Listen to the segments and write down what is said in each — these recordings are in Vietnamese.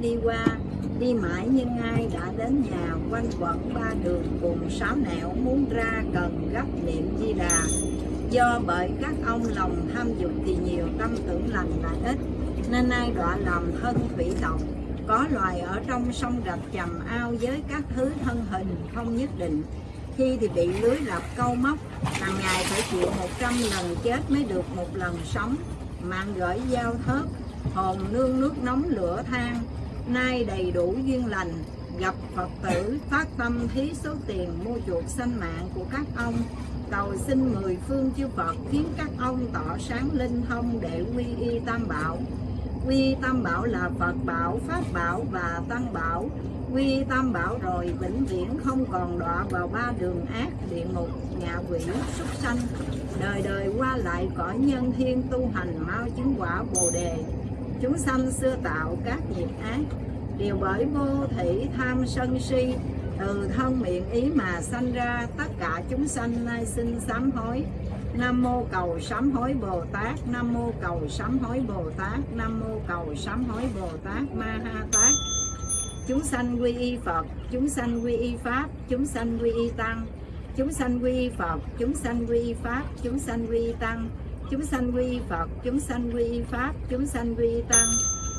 đi qua, đi mãi nhưng ai đã đến nhà, quanh quẩn ba đường cùng sáu nẻo muốn ra cần gấp niệm di đà. Do bởi các ông lòng tham dục thì nhiều tâm tưởng lành là ít, nên ai đọa lòng thân thủy tộc có loài ở trong sông rạch trầm ao với các thứ thân hình không nhất định. Khi thì bị lưới lập câu móc, hàng ngày phải chịu 100 lần chết mới được một lần sống. Mạng gửi giao thớt hồn nương nước nóng lửa than nay đầy đủ duyên lành, gặp Phật tử, phát tâm thí số tiền mua chuộc sanh mạng của các ông. Cầu xin mười phương chư Phật khiến các ông tỏ sáng linh thông để quy y tam bảo. Quy y tam bảo là Phật bảo, Pháp bảo và Tăng bảo. Quy y tam bảo rồi vĩnh viễn không còn đọa vào ba đường ác, địa ngục ngạ quỷ, súc sanh. Đời đời qua lại cõi nhân thiên tu hành mau chứng quả bồ đề chúng sanh xưa tạo các nghiệp ác, đều bởi vô thị tham sân si, từ thân miệng ý mà sanh ra, tất cả chúng sanh nay xin sám hối. Nam mô cầu sám hối Bồ Tát, Nam mô cầu sám hối Bồ Tát, Nam mô cầu sám hối Bồ Tát Ma Ha Tát chúng sanh quy y Phật, chúng sanh quy y Pháp, chúng sanh quy y Tăng. Chúng sanh quy y Phật, chúng sanh quy y Pháp, chúng sanh quy y Tăng chúng sanh quy Phật chúng sanh quy Pháp chúng sanh quy Tăng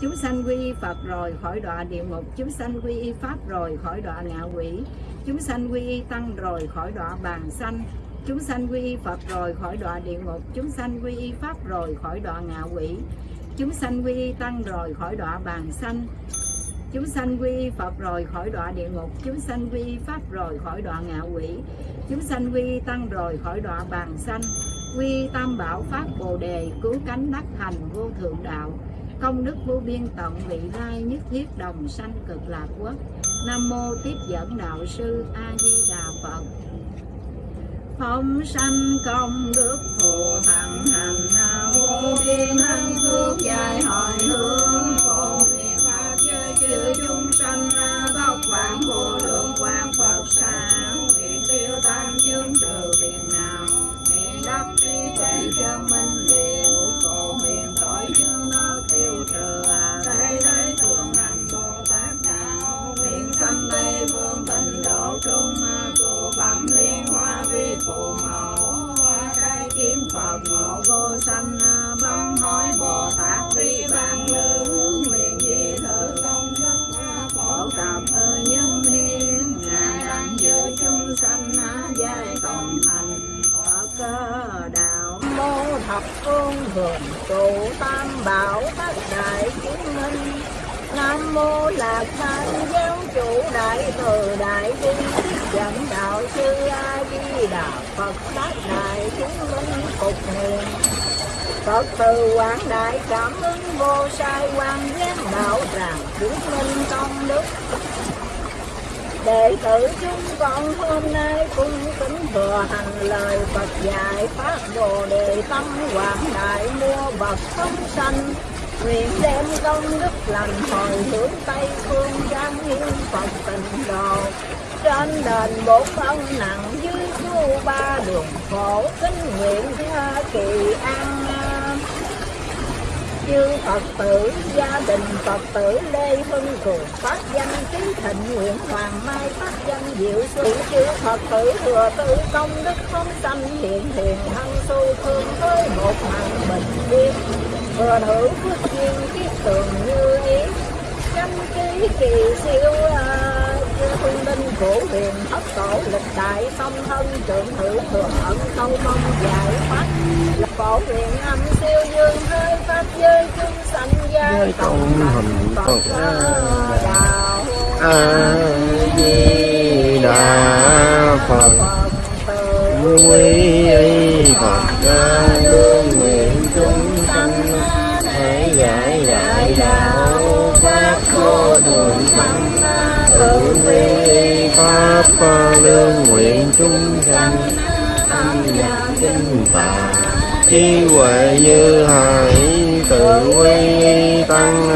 chúng sanh quy Phật rồi khỏi đọa địa ngục chúng sanh quy Pháp rồi khỏi đọa ngạ quỷ chúng sanh quy Tăng rồi khỏi đọa bàn sanh chúng sanh quy Phật rồi khỏi đọa địa ngục chúng sanh quy Pháp rồi khỏi đọa ngạ quỷ chúng sanh quy Tăng rồi khỏi đọa bàn sanh chúng sanh quy Phật rồi khỏi đọa địa ngục chúng sanh quy Pháp rồi khỏi đọa ngạ quỷ chúng sanh quy Tăng rồi khỏi đọa bàn sanh quy tam bảo Pháp Bồ Đề, cứu cánh đắc thành vô thượng đạo. Công đức vô biên tận vị lai nhất thiết đồng sanh cực lạc quốc. Nam mô tiếp dẫn đạo sư a di đà phật. Phong sanh công đức phù hằng hành vô biên hạnh phước dài hồi hướng. Phổ nguyện pháp giới chư chúng sanh tóc vạn vô lượng thập phương hưởng trụ tam bảo tất đại chứng minh. Nam mô Lạc Thanh giáo chủ đại từ đại bi dẫn đạo sư A Di Đà Phật bát đại chứng minh phục niệm Phật từ quảng đại cảm ứng vô sai quan giác đạo tràng chứng minh công đức. Đệ tử chúng con hôm nay cũng kính thừa hành lời Phật dạy phát đồ đề tâm quảng đại mua vật không sanh. Nguyện đem công đức lành hồi hướng tây phương giang hiên phật tịnh độ trên đền bốn ân nặng dưới chu ba đường khổ kính nguyện tha kỳ an chư Phật tử, gia đình Phật tử Lê Hưng Cường phát danh trí thịnh nguyện Hoàng Mai phát danh Diệu Xuân chư Phật tử thừa tự công đức không sanh hiện hiện thân tu thương với một mạng bình yên. Thừa hữu phước duyên kiết tường như ý chăm ký kỳ siêu chư cổ huyền thất tổ lịch đại song thân trưởng thử thừa ẩn câu mong giải thoát cổ huyền âm siêu dương hơi pháp giới chúng sanh giai cộng hành phật đạo a di đà phật. Quy y phật Pha lương nguyện chúng sanh nhập tinh tạng trí huệ như hải, tự quy tăng.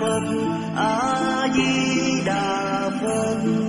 phật a di đà phật.